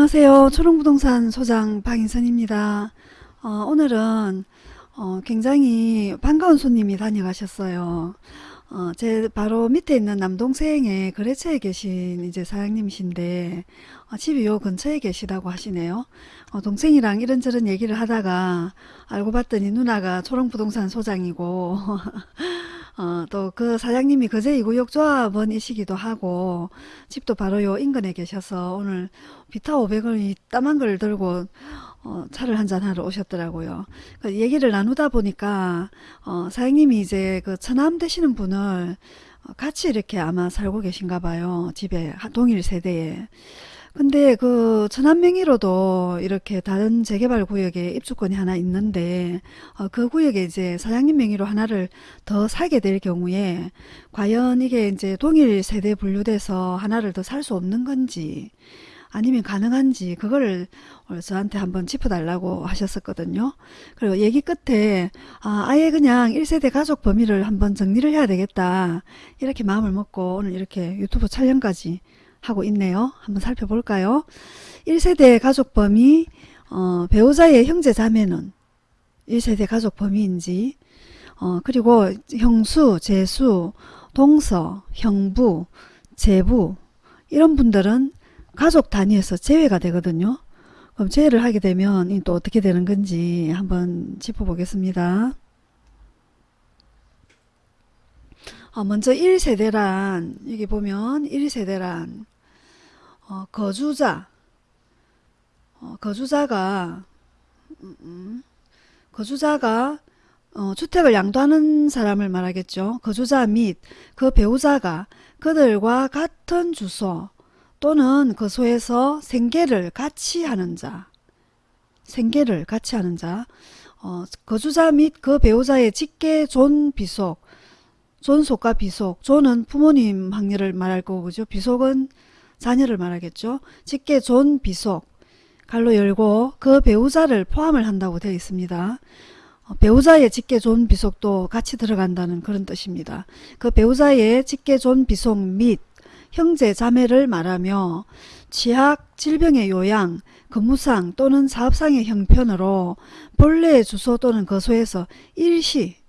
안녕하세요. 초롱부동산 소장 박인선입니다. 어, 오늘은 어, 굉장히 반가운 손님이 다녀가셨어요. 어, 제 바로 밑에 있는 남동생의 거래처에 계신 이제 사장님이신데 어, 집이 요 근처에 계시다고 하시네요. 어, 동생이랑 이런저런 얘기를 하다가 알고 봤더니 누나가 초롱부동산 소장이고 어, 또 그 사장님이 거제 이구역 조합원이시기도 하고 집도 바로 요 인근에 계셔서 오늘 비타 500원이 따만 걸 들고 어, 차를 한잔 하러 오셨더라고요. 그 얘기를 나누다 보니까 어, 사장님이 이제 그 처남 되시는 분을 어, 같이 이렇게 아마 살고 계신가 봐요. 집에 하- 동일 세대에. 근데 그 천안 명의로도 이렇게 다른 재개발 구역에 입주권이 하나 있는데 어, 그 구역에 이제 사장님 명의로 하나를 더 사게 될 경우에 과연 이게 이제 동일 세대 분류돼서 하나를 더 살 수 없는 건지 아니면 가능한지 그거를 저한테 한번 짚어달라고 하셨었거든요. 그리고 얘기 끝에 아, 아예 그냥 1세대 가족 범위를 한번 정리를 해야 되겠다 이렇게 마음을 먹고 오늘 이렇게 유튜브 촬영까지 하고 있네요. 한번 살펴볼까요? 1세대 가족 범위 어, 배우자의 형제 자매는 1세대 가족 범위인지 어, 그리고 형수, 제수, 동서, 형부, 제부 이런 분들은 가족 단위에서 제외가 되거든요. 그럼 제외를 하게 되면 이또 어떻게 되는 건지 한번 짚어보겠습니다. 어, 먼저 1세대란 여기 보면 1세대란 어, 거주자. 어, 거주자가 음, 음, 거주자가 어, 주택을 양도하는 사람을 말하겠죠. 거주자 및 그 배우자가 그들과 같은 주소 또는 거소에서 생계를 같이 하는 자. 생계를 같이 하는 자. 어, 거주자 및 그 배우자의 직계 존 비속 존속과 비속. 존은 부모님 항렬을 말할 거고 그죠. 비속은 자녀를 말하겠죠. 직계 존 비속. 괄호 열고 그 배우자를 포함을 한다고 되어 있습니다. 어, 배우자의 직계 존 비속도 같이 들어간다는 그런 뜻입니다. 그 배우자의 직계 존 비속 및 형제 자매를 말하며 취학, 질병의 요양, 근무상 또는 사업상의 형편으로 본래의 주소 또는 거소에서 일시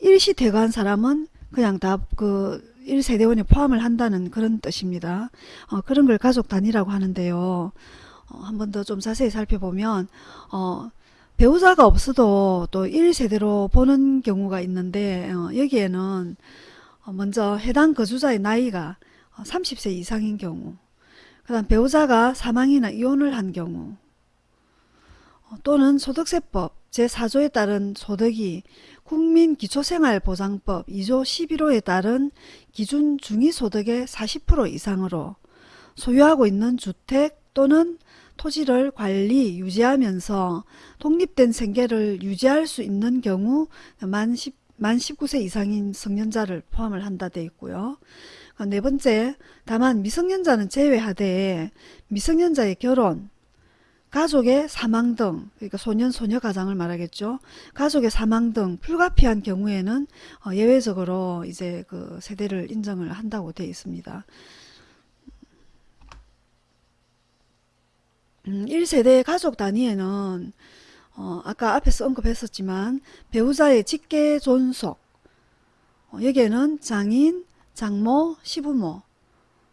일시 퇴거한 사람은 그냥 다 그 1세대원에 포함을 한다는 그런 뜻입니다. 어, 그런 걸 가족 단위라고 하는데요. 어, 한번 더 좀 자세히 살펴보면 어, 배우자가 없어도 또 1세대로 보는 경우가 있는데 어, 여기에는 어, 먼저 해당 거주자의 나이가 30세 이상인 경우 그 다음 배우자가 사망이나 이혼을 한 경우 어, 또는 소득세법 제4조에 따른 소득이 국민기초생활보장법 2조 11호에 따른 기준 중위소득의 40% 이상으로 소유하고 있는 주택 또는 토지를 관리, 유지하면서 독립된 생계를 유지할 수 있는 경우 만, 10, 만 19세 이상인 성년자를 포함을 한다 되어 있고요. 네 번째, 다만 미성년자는 제외하되 미성년자의 결혼, 가족의 사망 등 그러니까 소년 소녀 가장을 말하겠죠. 가족의 사망 등 불가피한 경우에는 어, 예외적으로 이제 그 세대를 인정을 한다고 되어 있습니다. 음, 1세대 가족 단위에는 어, 아까 앞에서 언급했었지만 배우자의 직계 존속 어, 여기에는 장인, 장모, 시부모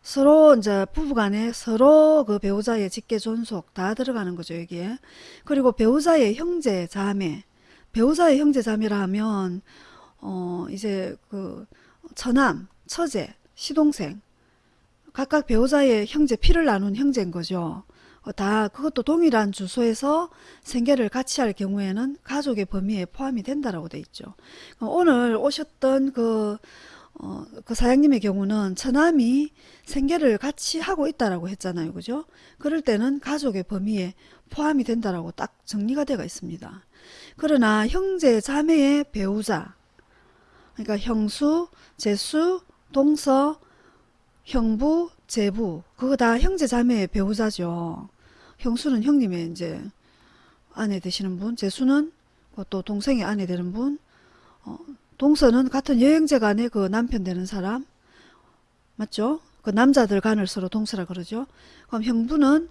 서로 이제 부부간에 서로 그 배우자의 직계 존속 다 들어가는 거죠 여기에. 그리고 배우자의 형제 자매. 배우자의 형제 자매라 하면 어 이제 그 처남 처제 시동생. 각각 배우자의 형제 피를 나눈 형제인 거죠. 어, 다 그것도 동일한 주소에서 생계를 같이 할 경우에는 가족의 범위에 포함이 된다라고 돼 있죠. 어, 오늘 오셨던 그 어, 그 사장님의 경우는 처남이 생계를 같이 하고 있다라고 했잖아요. 그죠? 그럴 때는 가족의 범위에 포함이 된다라고 딱 정리가 되어 있습니다. 그러나 형제 자매의 배우자 그러니까 형수, 제수, 동서, 형부, 제부 그거 다 형제 자매의 배우자죠. 형수는 형님의 이제 아내 되시는 분, 제수는 또 동생의 아내 되는 분, 어, 동서는 같은 여행자 간의 그 남편 되는 사람 맞죠? 그 남자들 간을 서로 동서라 그러죠. 그럼 형부는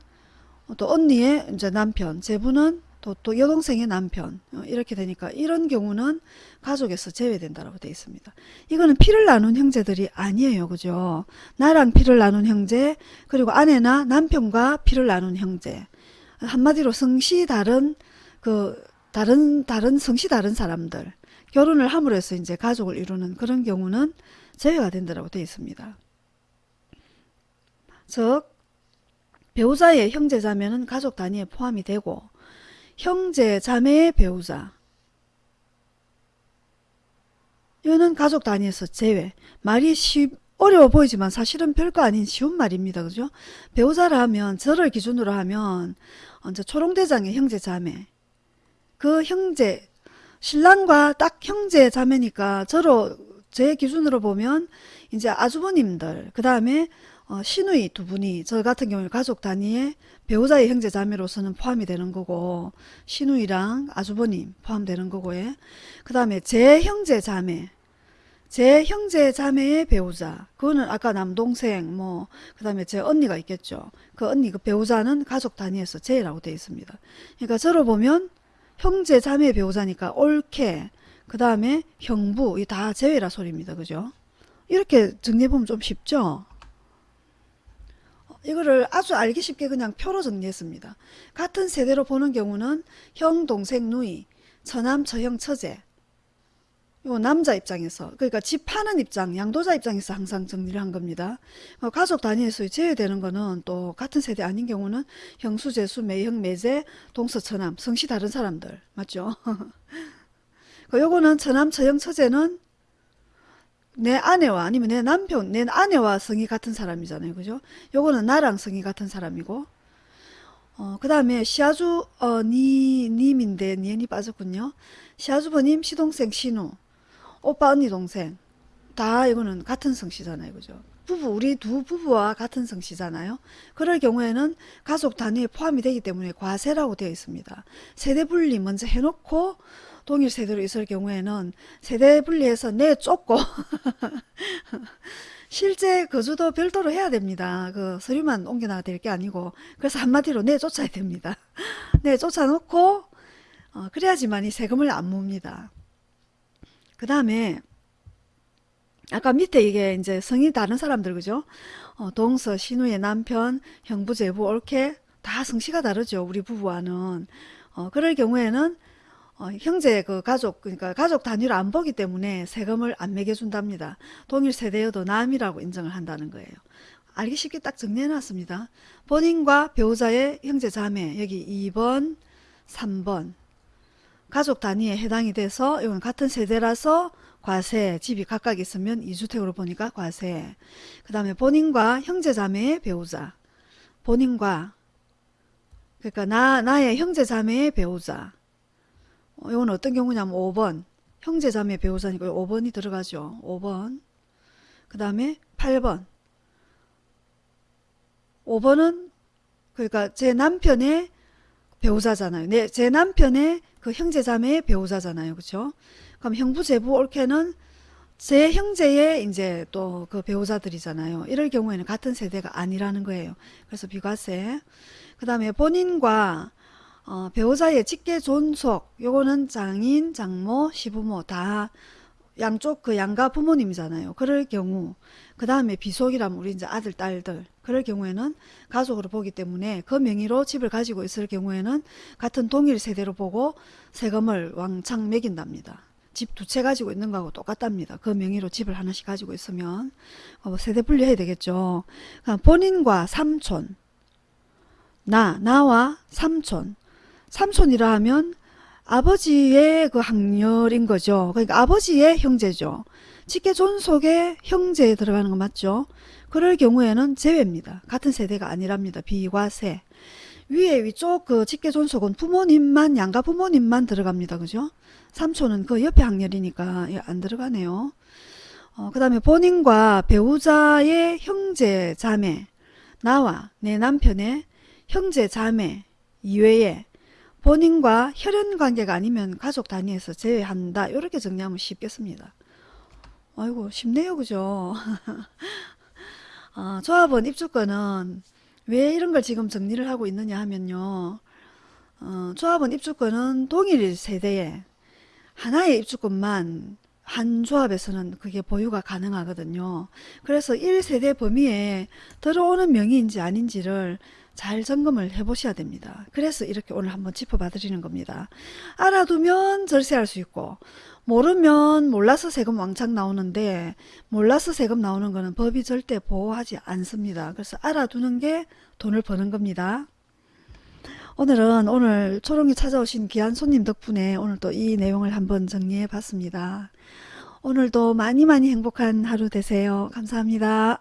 어, 또 언니의 이제 남편, 제부는 또, 또 여동생의 남편 어, 이렇게 되니까 이런 경우는 가족에서 제외된다라고 되어 있습니다. 이거는 피를 나눈 형제들이 아니에요. 그죠? 나랑 피를 나눈 형제 그리고 아내나 남편과 피를 나눈 형제 한마디로 성씨 다른 그 다른 다른 성씨 다른 사람들 결혼을 함으로 해서 이제 가족을 이루는 그런 경우는 제외가 된다라고 되어 있습니다. 즉 배우자의 형제 자매는 가족 단위에 포함이 되고 형제 자매의 배우자 이거는 가족 단위에서 제외 말이 쉬, 어려워 보이지만 사실은 별거 아닌 쉬운 말입니다. 그죠? 배우자라 하면 저를 기준으로 하면 이제 초롱대장의 형제 자매 그 형제 신랑과 딱 형제 자매니까 저로 제 기준으로 보면 이제 아주버님들 그 다음에 어, 시누이 두 분이 저 같은 경우에 가족 단위에 배우자의 형제 자매로서는 포함이 되는 거고 시누이랑 아주버님 포함되는 거고 요. 그 다음에 제 형제 자매 제 형제 자매의 배우자 그거는 아까 남동생 뭐 그 다음에 제 언니가 있겠죠. 그 언니 그 배우자는 가족 단위에서 제라고 되어 있습니다. 그러니까 저로 보면 형제 자매 배우자니까 옳게 그 다음에 형부 이 다 제외라 소리입니다. 그죠? 이렇게 정리해보면 좀 쉽죠? 이거를 아주 알기 쉽게 그냥 표로 정리했습니다. 같은 세대로 보는 경우는 형, 동생, 누이, 처남, 처형, 처제 요 남자 입장에서 그러니까 집 파는 입장 양도자 입장에서 항상 정리를 한 겁니다. 어, 가족 단위에서 제외되는 거는 또 같은 세대 아닌 경우는 형수, 제수, 매형, 매제, 동서, 처남 성씨 다른 사람들 맞죠? 그 요거는 처남, 처형, 처제는 내 아내와 아니면 내 남편, 내 아내와 성이 같은 사람이잖아요. 그죠? 요거는 나랑 성이 같은 사람이고 어, 그 다음에 시아주 어, 니, 님인데 니은이 빠졌군요. 시아주버님, 시동생, 신우 오빠 언니 동생 다 이거는 같은 성씨잖아요 그죠 부부 우리 두 부부와 같은 성씨잖아요 그럴 경우에는 가족 단위에 포함이 되기 때문에 과세라고 되어 있습니다 세대 분리 먼저 해놓고 동일 세대로 있을 경우에는 세대 분리해서 내 쫓고 실제 거주도 별도로 해야 됩니다. 그 서류만 옮겨놔야 될 게 아니고 그래서 한마디로 내 쫓아야 됩니다. 내 쫓아놓고 어, 그래야지만 이 세금을 안 묻니다. 그 다음에 아까 밑에 이게 이제 성이 다른 사람들 그죠? 어, 동서, 신우의 남편, 형부, 제부, 옳게 다 성씨가 다르죠. 우리 부부와는. 어, 그럴 경우에는 어, 형제 그 가족 그러니까 가족 단위로 안 보기 때문에 세금을 안 매겨준답니다. 동일 세대여도 남이라고 인정을 한다는 거예요. 알기 쉽게 딱 정리해 놨습니다. 본인과 배우자의 형제 자매 여기 2번 3번 가족 단위에 해당이 돼서 이건 같은 세대라서 과세 집이 각각 있으면 2주택으로 보니까 과세. 그 다음에 본인과 형제자매의 배우자. 본인과 그러니까 나, 나의 형제자매의 배우자. 어, 이건 어떤 경우냐면 5번. 형제자매 배우자니까 5번이 들어가죠. 5번. 그 다음에 8번. 5번은 그러니까 제 남편의 배우자잖아요. 내, 제 남편의 그 형제 자매의 배우자잖아요. 그렇죠? 그럼 형부 제부 옳게는 제 형제의 이제 또 그 배우자들이잖아요. 이럴 경우에는 같은 세대가 아니라는 거예요. 그래서 비과세. 그 다음에 본인과 어, 배우자의 직계 존속 요거는 장인, 장모, 시부모 다 양쪽 그 양가 부모님이잖아요. 그럴 경우 그 다음에 비속이라면 우리 이제 아들, 딸들 그럴 경우에는 가족으로 보기 때문에 그 명의로 집을 가지고 있을 경우에는 같은 동일 세대로 보고 세금을 왕창 매긴답니다. 집 두 채 가지고 있는 거하고 똑같답니다. 그 명의로 집을 하나씩 가지고 있으면 어, 세대 분리해야 되겠죠. 본인과 삼촌 나, 나와 삼촌 삼촌이라 하면 아버지의 그 학렬인 거죠. 그러니까 아버지의 형제죠. 직계 존속의 형제에 들어가는 거 맞죠? 그럴 경우에는 제외입니다. 같은 세대가 아니랍니다. 비과 세. 위에 위쪽 그 직계 존속은 부모님만 양가 부모님만 들어갑니다. 그죠? 삼촌은 그 옆에 학렬이니까 예, 안 들어가네요. 어, 그 다음에 본인과 배우자의 형제 자매 나와 내 남편의 형제 자매 이외에 본인과 혈연 관계가 아니면 가족 단위에서 제외한다. 이렇게 정리하면 쉽겠습니다. 아이고 쉽네요. 그죠? 어, 조합원 입주권은 왜 이런 걸 지금 정리를 하고 있느냐 하면요. 어, 조합원 입주권은 동일 세대에 하나의 입주권만 한 조합에서는 그게 보유가 가능하거든요. 그래서 1세대 범위에 들어오는 명의인지 아닌지를 잘 점검을 해 보셔야 됩니다. 그래서 이렇게 오늘 한번 짚어봐 드리는 겁니다. 알아두면 절세할 수 있고 모르면 몰라서 세금 왕창 나오는데 몰라서 세금 나오는 거는 법이 절대 보호하지 않습니다. 그래서 알아두는 게 돈을 버는 겁니다. 오늘은 오늘 초롱이 찾아오신 귀한 손님 덕분에 오늘 또 이 내용을 한번 정리해 봤습니다. 오늘도 많이 많이 행복한 하루 되세요. 감사합니다.